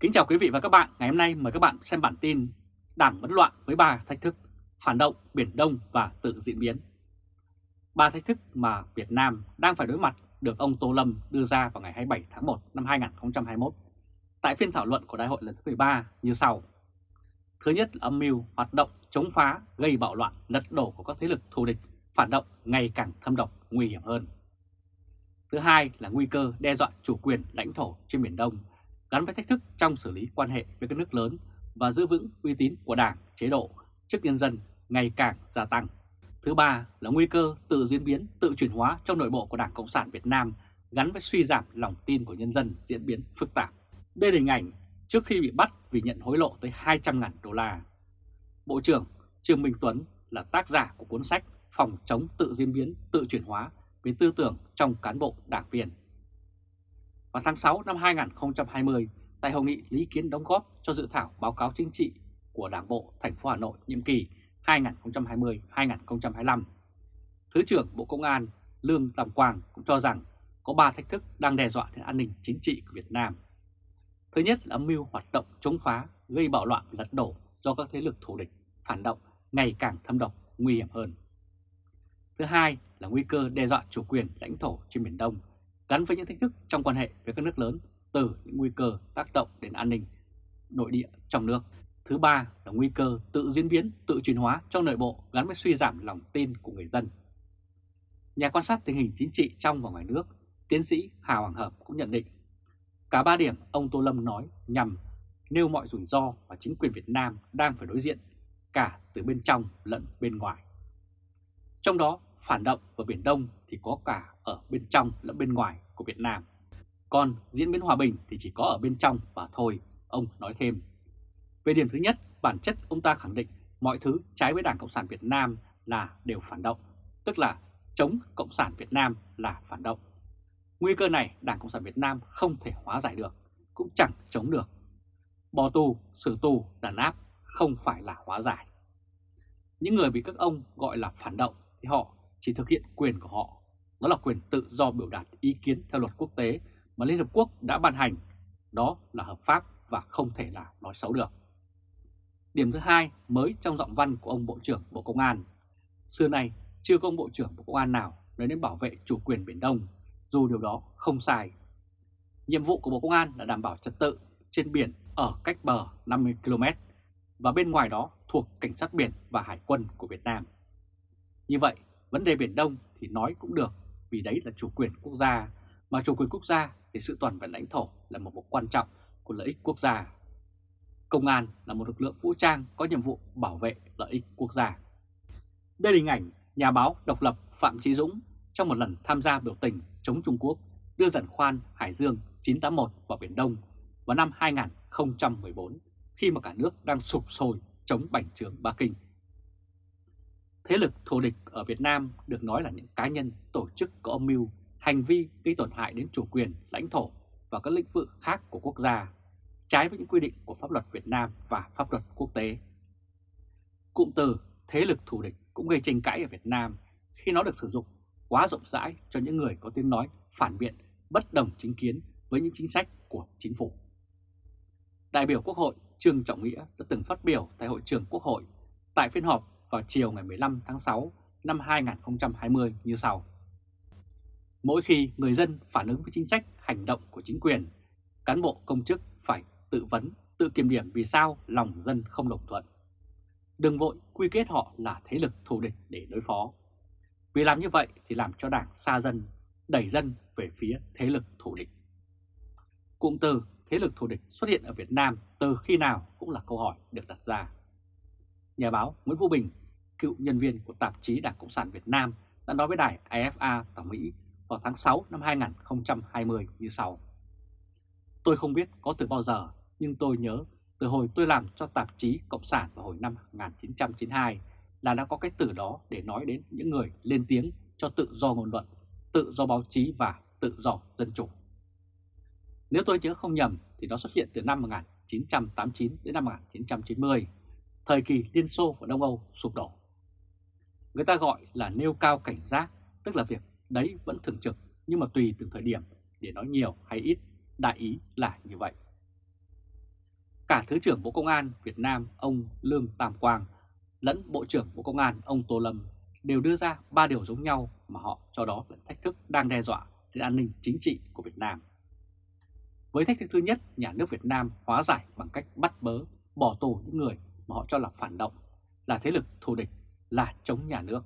Kính chào quý vị và các bạn, ngày hôm nay mời các bạn xem bản tin Đảng vẫn loạn với ba thách thức, phản động, Biển Đông và tự diễn biến. Ba thách thức mà Việt Nam đang phải đối mặt được ông Tô Lâm đưa ra vào ngày 27 tháng 1 năm 2021 tại phiên thảo luận của Đại hội lần thứ 13 như sau. Thứ nhất là âm mưu hoạt động chống phá, gây bạo loạn, lật đổ của các thế lực thù địch, phản động ngày càng thâm độc, nguy hiểm hơn. Thứ hai là nguy cơ đe dọa chủ quyền lãnh thổ trên Biển Đông gắn với thách thức trong xử lý quan hệ với các nước lớn và giữ vững uy tín của Đảng, chế độ trước nhân dân ngày càng gia tăng. Thứ ba là nguy cơ tự diễn biến, tự chuyển hóa trong nội bộ của Đảng Cộng sản Việt Nam gắn với suy giảm lòng tin của nhân dân diễn biến phức tạp. Đây là hình ảnh trước khi bị bắt vì nhận hối lộ tới 200.000 đô la. Bộ trưởng Trương Minh Tuấn là tác giả của cuốn sách Phòng chống tự diễn biến, tự chuyển hóa về tư tưởng trong cán bộ đảng viên. Vào tháng 6 năm 2020, tại hội nghị lý kiến đóng góp cho dự thảo báo cáo chính trị của Đảng bộ thành phố Hà Nội nhiệm kỳ 2020-2025, Thứ trưởng Bộ Công an Lương Tam Quang cũng cho rằng có 3 thách thức đang đe dọa đến an ninh chính trị của Việt Nam. Thứ nhất là âm mưu hoạt động chống phá, gây bạo loạn lật đổ do các thế lực thù địch, phản động ngày càng thâm độc, nguy hiểm hơn. Thứ hai là nguy cơ đe dọa chủ quyền lãnh thổ trên Biển Đông gắn với những thách thức trong quan hệ với các nước lớn từ những nguy cơ tác động đến an ninh nội địa trong nước. Thứ ba là nguy cơ tự diễn biến, tự chuyển hóa trong nội bộ gắn với suy giảm lòng tin của người dân. Nhà quan sát tình hình chính trị trong và ngoài nước, tiến sĩ Hà Hoàng Hợp cũng nhận định cả ba điểm ông Tô Lâm nói nhằm nêu mọi rủi ro mà chính quyền Việt Nam đang phải đối diện cả từ bên trong lẫn bên ngoài. Trong đó phản động ở Biển Đông thì có cả ở bên trong lẫn bên ngoài của Việt Nam. Còn diễn biến hòa bình thì chỉ có ở bên trong và thôi, ông nói thêm. Về điểm thứ nhất, bản chất ông ta khẳng định mọi thứ trái với Đảng Cộng sản Việt Nam là đều phản động, tức là chống Cộng sản Việt Nam là phản động. Nguy cơ này Đảng Cộng sản Việt Nam không thể hóa giải được, cũng chẳng chống được. Bỏ tù, xử tù, đàn áp không phải là hóa giải. Những người bị các ông gọi là phản động thì họ chỉ thực hiện quyền của họ, đó là quyền tự do biểu đạt ý kiến theo luật quốc tế mà Liên Hợp Quốc đã ban hành, đó là hợp pháp và không thể là nói xấu được. Điểm thứ hai mới trong giọng văn của ông Bộ trưởng Bộ Công an. Xưa nay chưa có ông Bộ trưởng Bộ Công an nào nói đến bảo vệ chủ quyền Biển Đông, dù điều đó không sai. Nhiệm vụ của Bộ Công an là đảm bảo trật tự trên biển ở cách bờ 50 km và bên ngoài đó thuộc Cảnh sát biển và Hải quân của Việt Nam. Như vậy, Vấn đề Biển Đông thì nói cũng được vì đấy là chủ quyền quốc gia, mà chủ quyền quốc gia thì sự toàn vẹn lãnh thổ là một mục quan trọng của lợi ích quốc gia. Công an là một lực lượng vũ trang có nhiệm vụ bảo vệ lợi ích quốc gia. Đây là hình ảnh nhà báo độc lập Phạm Trí Dũng trong một lần tham gia biểu tình chống Trung Quốc đưa giàn khoan Hải Dương 981 vào Biển Đông vào năm 2014 khi mà cả nước đang sụp sôi chống bành trướng Bắc Kinh. Thế lực thù địch ở Việt Nam được nói là những cá nhân, tổ chức có âm mưu, hành vi gây tổn hại đến chủ quyền, lãnh thổ và các lĩnh vực khác của quốc gia, trái với những quy định của pháp luật Việt Nam và pháp luật quốc tế. Cụm từ thế lực thù địch cũng gây tranh cãi ở Việt Nam khi nó được sử dụng quá rộng rãi cho những người có tiếng nói phản biện, bất đồng chính kiến với những chính sách của chính phủ. Đại biểu Quốc hội Trương Trọng Nghĩa đã từng phát biểu tại hội trường Quốc hội tại phiên họp vào chiều ngày 15 tháng 6 năm 2020 như sau. Mỗi khi người dân phản ứng với chính sách hành động của chính quyền, cán bộ công chức phải tự vấn, tự kiểm điểm vì sao lòng dân không đồng thuận. Đừng vội quy kết họ là thế lực thù địch để đối phó. Vì làm như vậy thì làm cho đảng xa dân, đẩy dân về phía thế lực thù địch. Cụm từ thế lực thù địch xuất hiện ở Việt Nam từ khi nào cũng là câu hỏi được đặt ra. Nhà báo Nguyễn Vũ Bình cựu nhân viên của tạp chí Đảng Cộng sản Việt Nam đã nói với đài AFA tại Mỹ vào tháng 6 năm 2020 như sau. Tôi không biết có từ bao giờ, nhưng tôi nhớ từ hồi tôi làm cho tạp chí Cộng sản vào hồi năm 1992 là đã có cái từ đó để nói đến những người lên tiếng cho tự do ngôn luận, tự do báo chí và tự do dân chủ. Nếu tôi nhớ không nhầm thì nó xuất hiện từ năm 1989 đến năm 1990, thời kỳ Liên Xô và Đông Âu sụp đổ. Người ta gọi là nêu cao cảnh giác, tức là việc đấy vẫn thường trực nhưng mà tùy từng thời điểm để nói nhiều hay ít, đại ý là như vậy. cả Thứ trưởng Bộ Công an Việt Nam ông Lương Tam Quang lẫn Bộ trưởng Bộ Công an ông Tô Lâm đều đưa ra ba điều giống nhau mà họ cho đó là thách thức đang đe dọa đến an ninh chính trị của Việt Nam. Với thách thức thứ nhất, nhà nước Việt Nam hóa giải bằng cách bắt bớ, bỏ tù những người mà họ cho là phản động, là thế lực thù địch, là chống nhà nước.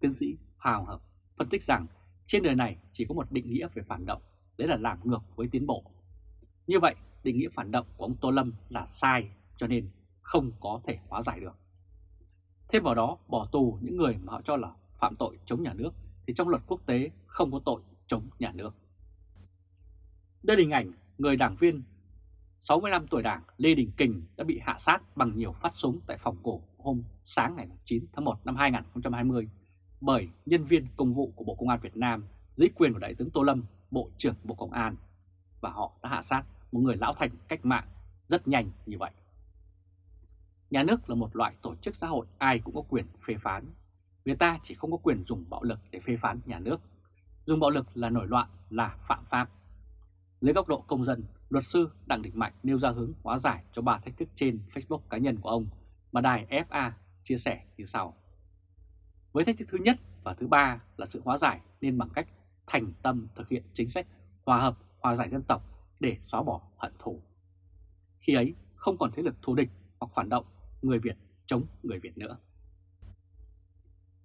Tiến sĩ Hào Hợp phân tích rằng trên đời này chỉ có một định nghĩa về phản động, đấy là làm ngược với tiến bộ. Như vậy, định nghĩa phản động của ông Tô Lâm là sai cho nên không có thể hóa giải được. Thêm vào đó, bỏ tù những người mà họ cho là phạm tội chống nhà nước thì trong luật quốc tế không có tội chống nhà nước. Đây là hình ảnh người đảng viên 65 tuổi đảng Lê Đình Kình đã bị hạ sát bằng nhiều phát súng tại phòng cổ hôm sáng ngày 9 tháng 1 năm 2020 bởi nhân viên công vụ của Bộ Công an Việt Nam dưới quyền của Đại tướng Tô Lâm, Bộ trưởng Bộ Công an và họ đã hạ sát một người lão thành cách mạng rất nhanh như vậy. Nhà nước là một loại tổ chức xã hội ai cũng có quyền phê phán. Người ta chỉ không có quyền dùng bạo lực để phê phán nhà nước. Dùng bạo lực là nổi loạn, là phạm pháp. Dưới góc độ công dân, luật sư Đặng Đình Mạnh nêu ra hướng hóa giải cho ba thách thức trên Facebook cá nhân của ông mà đài FA chia sẻ như sau. Với thách thức thứ nhất và thứ ba là sự hóa giải nên bằng cách thành tâm thực hiện chính sách hòa hợp, hòa giải dân tộc để xóa bỏ hận thù. Khi ấy không còn thế lực thù địch hoặc phản động người Việt chống người Việt nữa.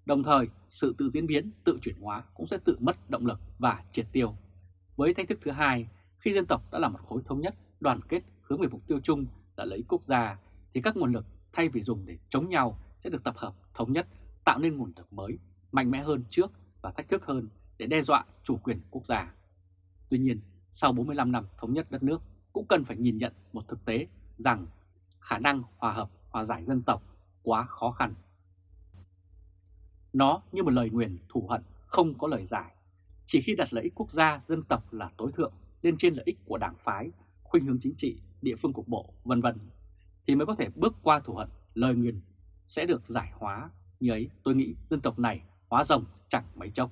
Đồng thời, sự tự diễn biến, tự chuyển hóa cũng sẽ tự mất động lực và triệt tiêu. Với thách thức thứ hai, khi dân tộc đã là một khối thống nhất, đoàn kết hướng về mục tiêu chung là lấy quốc gia, thì các nguồn lực thay vì dùng để chống nhau sẽ được tập hợp thống nhất, tạo nên nguồn lực mới, mạnh mẽ hơn trước và thách thức hơn để đe dọa chủ quyền quốc gia. Tuy nhiên, sau 45 năm thống nhất đất nước cũng cần phải nhìn nhận một thực tế rằng khả năng hòa hợp, hòa giải dân tộc quá khó khăn. Nó như một lời nguyền thù hận không có lời giải. Chỉ khi đặt lợi ích quốc gia, dân tộc là tối thượng lên trên lợi ích của đảng phái, khuynh hướng chính trị, địa phương cục bộ, vân vân thì mới có thể bước qua thù hận, lời nguyền sẽ được giải hóa. Như ấy tôi nghĩ dân tộc này hóa rồng chẳng mấy chốc.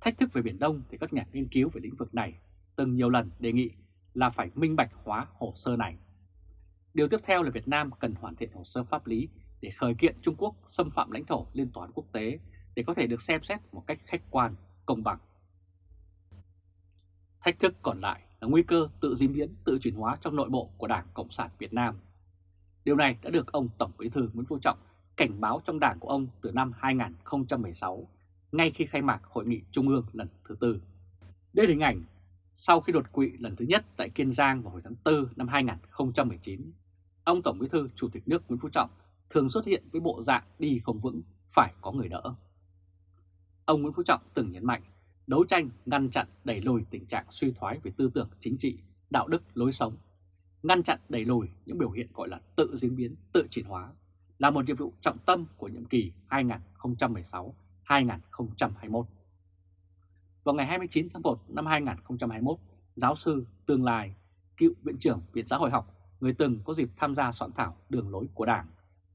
Thách thức về Biển Đông thì các nhà nghiên cứu về lĩnh vực này từng nhiều lần đề nghị là phải minh bạch hóa hồ sơ này. Điều tiếp theo là Việt Nam cần hoàn thiện hồ sơ pháp lý để khởi kiện Trung Quốc xâm phạm lãnh thổ liên toán quốc tế để có thể được xem xét một cách khách quan, công bằng. Thách thức còn lại là nguy cơ tự diễn biến, tự chuyển hóa trong nội bộ của Đảng Cộng sản Việt Nam. Điều này đã được ông Tổng Bí thư Nguyễn Phú Trọng cảnh báo trong đảng của ông từ năm 2016, ngay khi khai mạc Hội nghị Trung ương lần thứ tư. Đây là hình ảnh sau khi đột quỵ lần thứ nhất tại Kiên Giang vào hồi tháng 4 năm 2019, ông Tổng Bí thư Chủ tịch nước Nguyễn Phú Trọng thường xuất hiện với bộ dạng đi không vững, phải có người đỡ. Ông Nguyễn Phú Trọng từng nhấn mạnh đấu tranh ngăn chặn đẩy lùi tình trạng suy thoái về tư tưởng chính trị, đạo đức, lối sống, ngăn chặn đẩy lùi những biểu hiện gọi là tự diễn biến, tự chuyển hóa là một nhiệm vụ trọng tâm của nhiệm kỳ 2016-2021. Vào ngày 29 tháng 1 năm 2021, giáo sư Tương Lai, cựu Viện trưởng Viện Xã hội học, người từng có dịp tham gia soạn thảo đường lối của Đảng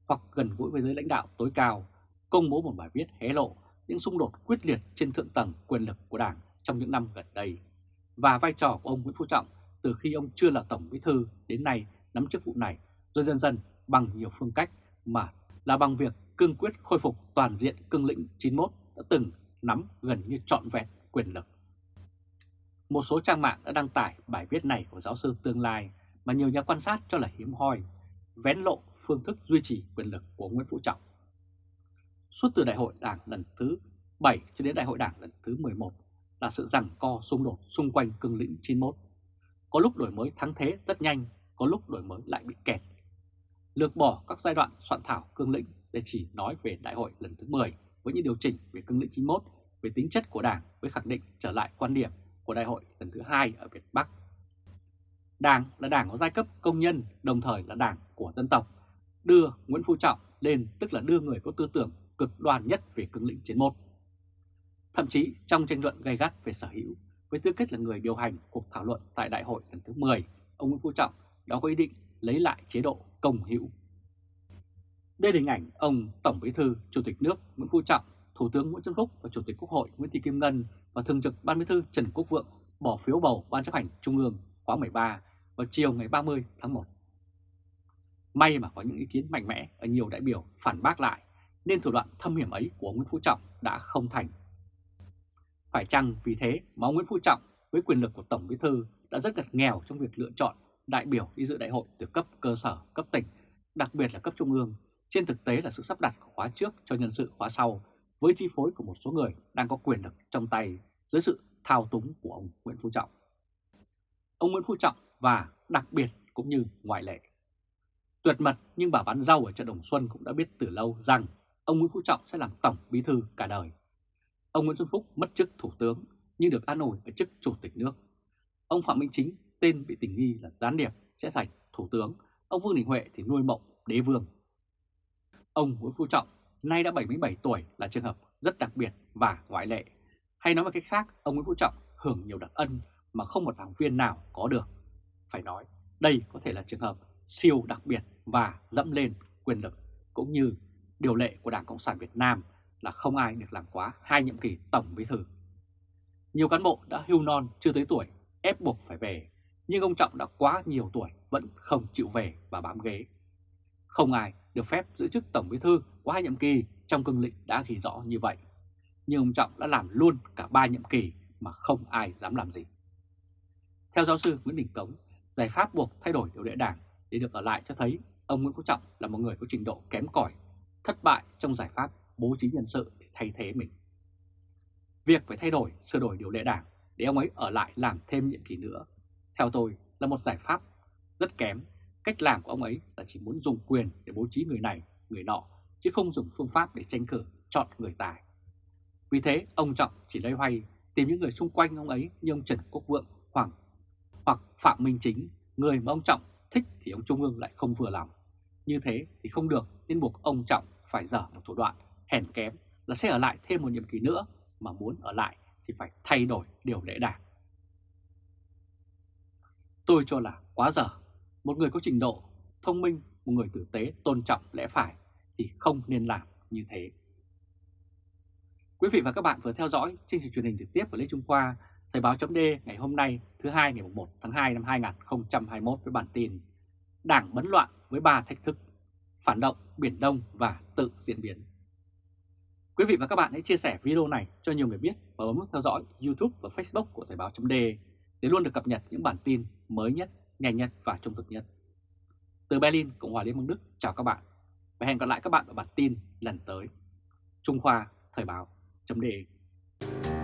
hoặc gần gũi với giới lãnh đạo tối cao, công bố một bài viết hé lộ những xung đột quyết liệt trên thượng tầng quyền lực của Đảng trong những năm gần đây và vai trò của ông Nguyễn Phú Trọng từ khi ông chưa là Tổng Bí thư đến nay nắm chức vụ này rồi dần dần bằng nhiều phương cách mà là bằng việc cương quyết khôi phục toàn diện cương lĩnh 91 đã từng nắm gần như trọn vẹn quyền lực. Một số trang mạng đã đăng tải bài viết này của giáo sư tương lai mà nhiều nhà quan sát cho là hiếm hoi, vén lộ phương thức duy trì quyền lực của Nguyễn Phú Trọng. Suốt từ đại hội đảng lần thứ 7 cho đến đại hội đảng lần thứ 11 là sự rằng co xung đột xung quanh cương lĩnh 91. Có lúc đổi mới thắng thế rất nhanh, có lúc đổi mới lại bị kẹt. Lược bỏ các giai đoạn soạn thảo cương lĩnh để chỉ nói về đại hội lần thứ 10 với những điều chỉnh về cương lĩnh 91 về tính chất của Đảng với khẳng định trở lại quan điểm của đại hội lần thứ hai ở Việt Bắc. Đảng là đảng có giai cấp công nhân, đồng thời là đảng của dân tộc, đưa Nguyễn Phú Trọng lên tức là đưa người có tư tưởng cực đoan nhất về cương lĩnh chiến một. Thậm chí trong tranh luận gay gắt về sở hữu, với tư cách là người điều hành cuộc thảo luận tại đại hội lần thứ 10, ông Nguyễn Phú Trọng đã có ý định lấy lại chế độ công hữu. Đây là hình ảnh ông Tổng Bí thư Chủ tịch nước Nguyễn Phú Trọng Thủ tướng Nguyễn Xuân Phúc và Chủ tịch Quốc hội Nguyễn Thị Kim Ngân và Thường trực Ban Bí thư Trần Quốc Vượng bỏ phiếu bầu Ban chấp hành Trung ương khóa 13 vào chiều ngày 30 tháng 1. May mà có những ý kiến mạnh mẽ ở nhiều đại biểu phản bác lại nên thủ đoạn thâm hiểm ấy của Nguyễn Phú Trọng đã không thành. Phải chăng vì thế mà Nguyễn Phú Trọng với quyền lực của Tổng Bí Thư đã rất gật nghèo trong việc lựa chọn đại biểu đi dự đại hội từ cấp cơ sở, cấp tỉnh, đặc biệt là cấp trung ương, trên thực tế là sự sắp đặt của khóa trước cho nhân sự khóa sau với chi phối của một số người đang có quyền lực trong tay dưới sự thao túng của ông Nguyễn Phú Trọng. Ông Nguyễn Phú Trọng và đặc biệt cũng như ngoại lệ. Tuyệt mật nhưng bà bán rau ở chợ Đồng Xuân cũng đã biết từ lâu rằng ông Nguyễn Phú Trọng sẽ làm tổng bí thư cả đời. Ông Nguyễn Xuân Phúc mất chức thủ tướng nhưng được an ủi ở chức chủ tịch nước. Ông Phạm Minh Chính tên bị tình nghi là gián điệp sẽ thành thủ tướng, ông Vương Đình Huệ thì nuôi mộng đế vương. Ông Nguyễn Phú Trọng nay đã 77 tuổi là trường hợp rất đặc biệt và ngoại lệ. Hay nói một cách khác, ông Nguyễn Phú Trọng hưởng nhiều đặc ân mà không một đảng viên nào có được. Phải nói, đây có thể là trường hợp siêu đặc biệt và dẫm lên quyền lực cũng như điều lệ của Đảng Cộng sản Việt Nam là không ai được làm quá hai nhiệm kỳ tổng bí thư. Nhiều cán bộ đã hưu non chưa tới tuổi ép buộc phải về, nhưng ông Trọng đã quá nhiều tuổi vẫn không chịu về và bám ghế. Không ai được phép giữ chức tổng bí thư quá hai nhiệm kỳ trong cương lĩnh đã ghi rõ như vậy. Nhưng ông Trọng đã làm luôn cả ba nhiệm kỳ mà không ai dám làm gì. Theo giáo sư Nguyễn Đình Cống, giải pháp buộc thay đổi điều lệ đảng để được ở lại cho thấy ông Nguyễn Phú Trọng là một người có trình độ kém cỏi, thất bại trong giải pháp bố trí nhân sự để thay thế mình. Việc phải thay đổi, sửa đổi điều lệ đảng để ông ấy ở lại làm thêm nhiệm kỳ nữa, theo tôi là một giải pháp rất kém. Cách làm của ông ấy là chỉ muốn dùng quyền để bố trí người này, người nọ, chứ không dùng phương pháp để tranh cử chọn người tài. Vì thế, ông Trọng chỉ lấy hoay tìm những người xung quanh ông ấy như ông Trần Quốc Vượng, Hoàng hoặc Phạm Minh Chính, người mà ông Trọng thích thì ông Trung ương lại không vừa lòng. Như thế thì không được nên buộc ông Trọng phải dở một thủ đoạn hèn kém là sẽ ở lại thêm một nhiệm kỳ nữa mà muốn ở lại thì phải thay đổi điều lệ đảng. Tôi cho là quá dở. Một người có trình độ, thông minh, một người tử tế, tôn trọng lẽ phải thì không nên làm như thế. Quý vị và các bạn vừa theo dõi chương trình truyền hình trực tiếp của Lê Trung Khoa, Thời báo chấm ngày hôm nay thứ hai ngày 1 tháng 2 năm 2021 với bản tin Đảng bấn loạn với ba thách thức, phản động, Biển Đông và tự diễn biến. Quý vị và các bạn hãy chia sẻ video này cho nhiều người biết và bấm theo dõi YouTube và Facebook của Thời báo .de để luôn được cập nhật những bản tin mới nhất, nhanh nhất và trung thực nhất. Từ Berlin, Cộng hòa Liên bang Đức, chào các bạn và hẹn gặp lại các bạn ở bản tin lần tới. Trung Khoa Thời báo .de.